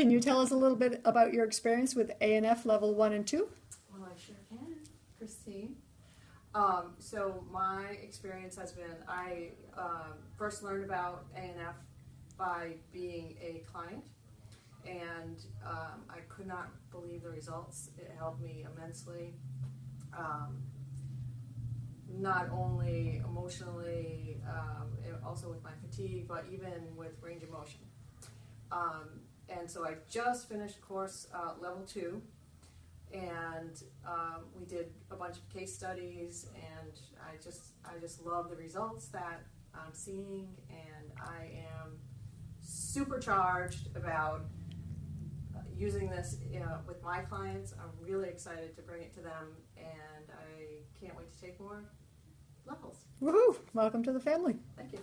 Can you tell us a little bit about your experience with ANF level one and two? Well, I sure can, Christine. Um, so my experience has been I um, first learned about ANF by being a client, and um, I could not believe the results. It helped me immensely, um, not only emotionally, um, also with my fatigue, but even with range of motion. Um, and so I just finished course uh, level two and um, we did a bunch of case studies and i just i just love the results that i'm seeing and i am supercharged about uh, using this uh, with my clients i'm really excited to bring it to them and i can't wait to take more levels Woohoo! Welcome to the family. thank you